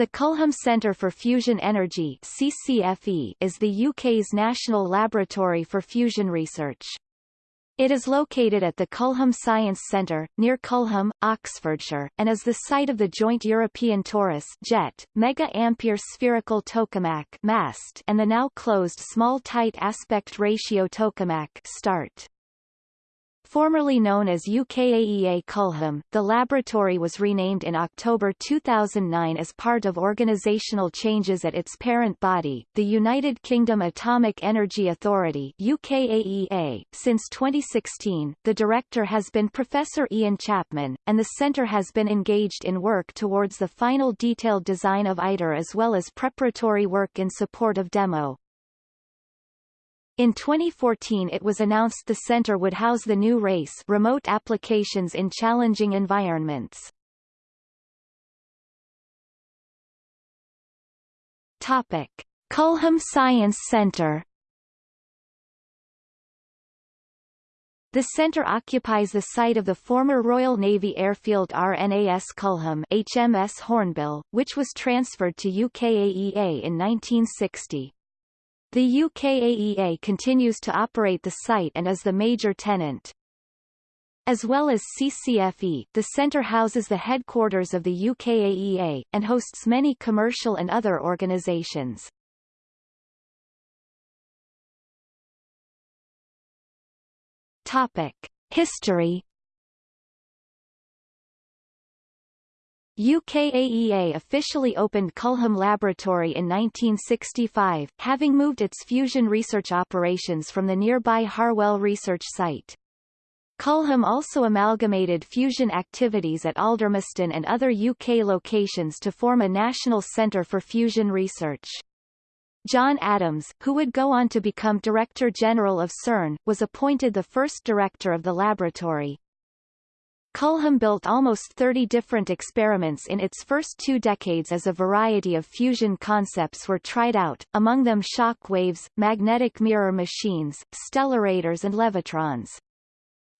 The Culham Centre for Fusion Energy CCFE is the UK's national laboratory for fusion research. It is located at the Culham Science Centre, near Culham, Oxfordshire, and is the site of the joint European Torus JET, Mega Ampere Spherical Tokamak MAST, and the now closed Small Tight Aspect Ratio Tokamak START. Formerly known as UKAEA Culham, the laboratory was renamed in October 2009 as part of organisational changes at its parent body, the United Kingdom Atomic Energy Authority UKAEA. Since 2016, the director has been Professor Ian Chapman, and the centre has been engaged in work towards the final detailed design of ITER as well as preparatory work in support of demo. In 2014 it was announced the center would house the new RACE remote applications in challenging environments. Topic. Culham Science Centre The centre occupies the site of the former Royal Navy Airfield RNAS Culham HMS Hornbill, which was transferred to UKAEA in 1960. The UKAEA continues to operate the site and is the major tenant. As well as CCFE, the centre houses the headquarters of the UKAEA, and hosts many commercial and other organisations. Topic. History UKAEA officially opened Culham Laboratory in 1965, having moved its fusion research operations from the nearby Harwell research site. Culham also amalgamated fusion activities at Aldermaston and other UK locations to form a national centre for fusion research. John Adams, who would go on to become Director General of CERN, was appointed the first director of the laboratory. Culham built almost 30 different experiments in its first two decades as a variety of fusion concepts were tried out, among them shock waves, magnetic mirror machines, stellarators and levitrons.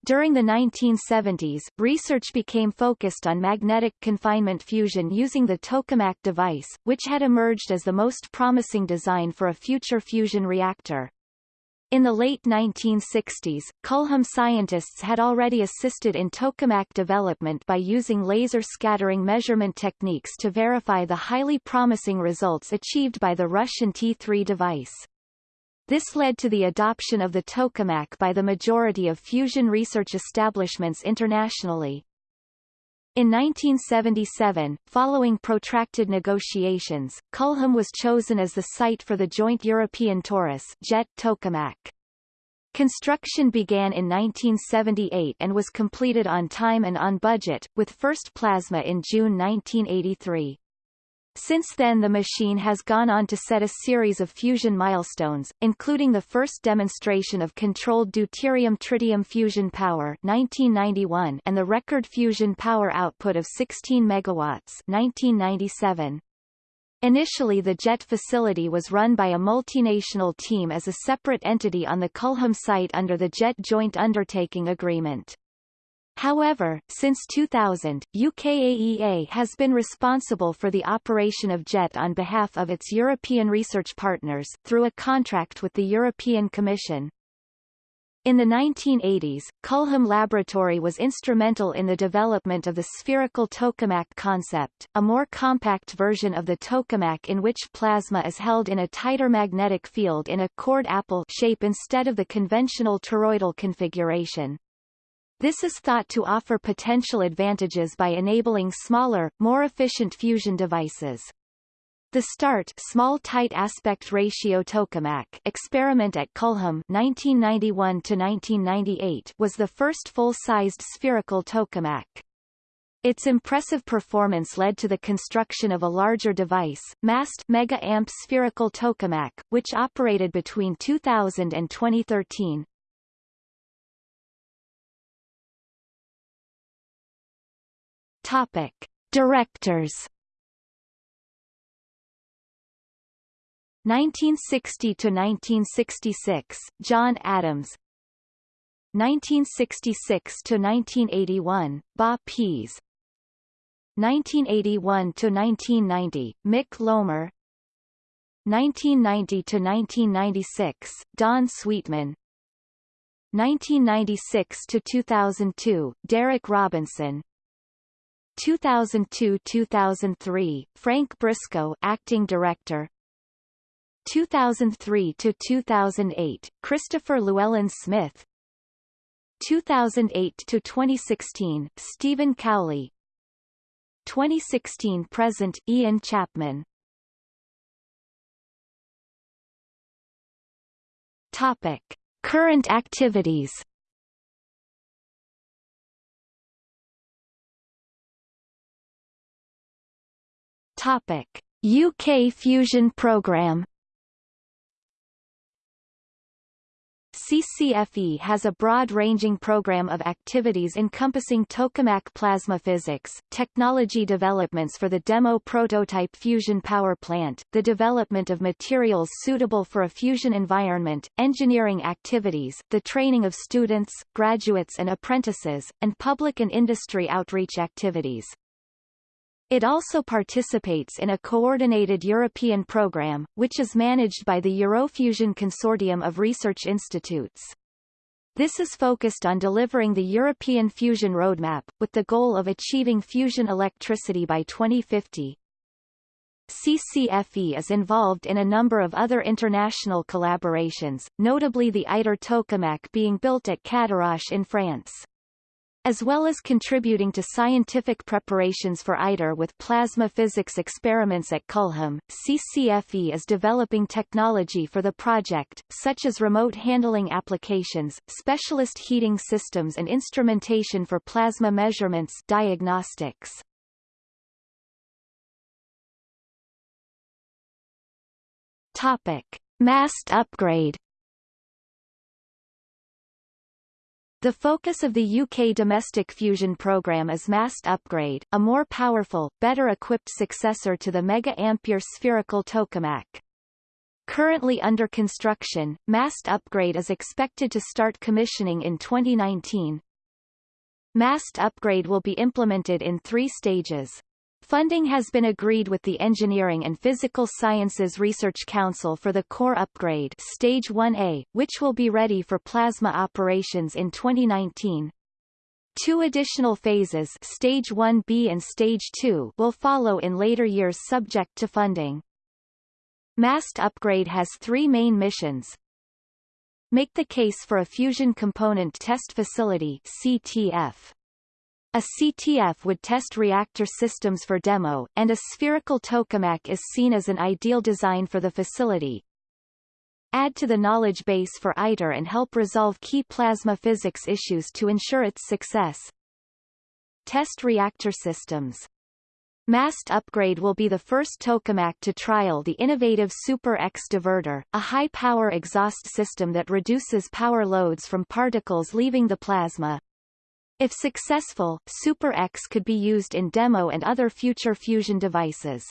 During the 1970s, research became focused on magnetic confinement fusion using the tokamak device, which had emerged as the most promising design for a future fusion reactor. In the late 1960s, Culham scientists had already assisted in tokamak development by using laser scattering measurement techniques to verify the highly promising results achieved by the Russian T3 device. This led to the adoption of the tokamak by the majority of fusion research establishments internationally. In 1977, following protracted negotiations, Culham was chosen as the site for the joint European Torus jet tokamak. Construction began in 1978 and was completed on time and on budget, with first plasma in June 1983. Since then the machine has gone on to set a series of fusion milestones, including the first demonstration of controlled deuterium-tritium fusion power 1991 and the record fusion power output of 16 megawatts 1997. Initially the JET facility was run by a multinational team as a separate entity on the Culham site under the JET Joint Undertaking Agreement. However, since 2000, UKAEA has been responsible for the operation of JET on behalf of its European research partners, through a contract with the European Commission. In the 1980s, Culham Laboratory was instrumental in the development of the spherical tokamak concept, a more compact version of the tokamak in which plasma is held in a tighter magnetic field in a cored apple shape instead of the conventional toroidal configuration. This is thought to offer potential advantages by enabling smaller, more efficient fusion devices. The START small tight aspect ratio tokamak experiment at Culham 1991 to 1998 was the first full-sized spherical tokamak. Its impressive performance led to the construction of a larger device, MAST Mega Amp Spherical Tokamak, which operated between 2000 and 2013. Topic: Directors 1960 to 1966 John Adams 1966 to 1981 Bob Pease 1981 to 1990, Mick Lomer 1990 to 1996, Don Sweetman 1996 to 2002, Derek Robinson 2002–2003, Frank Briscoe acting director. 2003-2008, Christopher Llewellyn Smith. 2008-2016, Stephen Cowley. 2016 present, Ian Chapman. Topic. Current activities Topic. UK Fusion Programme CCFE has a broad-ranging program of activities encompassing tokamak plasma physics, technology developments for the demo prototype fusion power plant, the development of materials suitable for a fusion environment, engineering activities, the training of students, graduates and apprentices, and public and industry outreach activities. It also participates in a coordinated European program, which is managed by the Eurofusion Consortium of Research Institutes. This is focused on delivering the European fusion roadmap, with the goal of achieving fusion electricity by 2050. CCFE is involved in a number of other international collaborations, notably the ITER tokamak being built at Cadarache in France. As well as contributing to scientific preparations for ITER with plasma physics experiments at Culham, CCFE is developing technology for the project, such as remote handling applications, specialist heating systems and instrumentation for plasma measurements diagnostics. Topic. MAST upgrade The focus of the UK domestic fusion programme is MAST Upgrade, a more powerful, better equipped successor to the mega-ampere spherical tokamak. Currently under construction, MAST Upgrade is expected to start commissioning in 2019. MAST Upgrade will be implemented in three stages. Funding has been agreed with the Engineering and Physical Sciences Research Council for the core upgrade Stage 1A, which will be ready for plasma operations in 2019. Two additional phases Stage 1B and Stage 2 will follow in later years subject to funding. MAST upgrade has three main missions. Make the case for a fusion component test facility CTF. A CTF would test reactor systems for demo, and a spherical tokamak is seen as an ideal design for the facility. Add to the knowledge base for ITER and help resolve key plasma physics issues to ensure its success. Test reactor systems. MAST upgrade will be the first tokamak to trial the innovative Super X divertor, a high-power exhaust system that reduces power loads from particles leaving the plasma. If successful, Super X could be used in demo and other future fusion devices.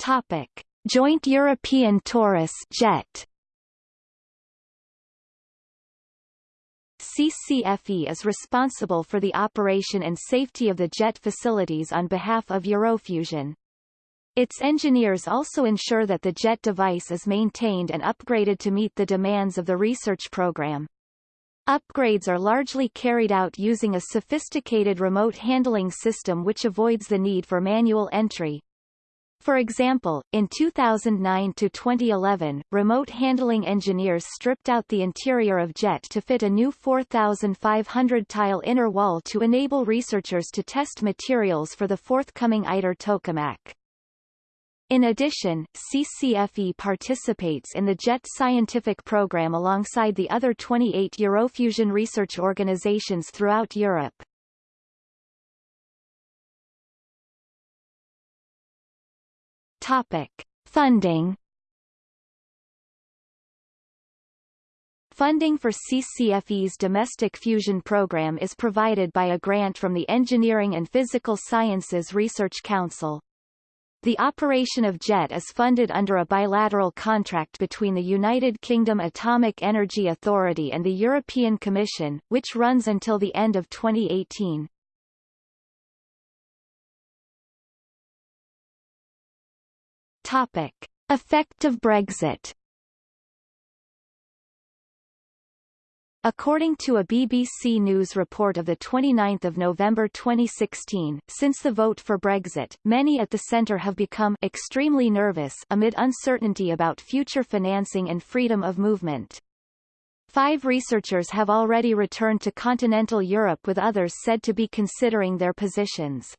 Topic: Joint European Torus JET. CCFE is responsible for the operation and safety of the JET facilities on behalf of Eurofusion. Its engineers also ensure that the JET device is maintained and upgraded to meet the demands of the research program. Upgrades are largely carried out using a sophisticated remote handling system which avoids the need for manual entry. For example, in 2009 to 2011, remote handling engineers stripped out the interior of JET to fit a new 4,500-tile inner wall to enable researchers to test materials for the forthcoming ITER tokamak. In addition, CCFE participates in the JET scientific program alongside the other 28 Eurofusion research organizations throughout Europe. Topic. Funding Funding for CCFE's domestic fusion program is provided by a grant from the Engineering and Physical Sciences Research Council. The operation of JET is funded under a bilateral contract between the United Kingdom Atomic Energy Authority and the European Commission, which runs until the end of 2018. Topic. Effect of Brexit According to a BBC News report of 29 November 2016, since the vote for Brexit, many at the centre have become extremely nervous amid uncertainty about future financing and freedom of movement. Five researchers have already returned to continental Europe with others said to be considering their positions.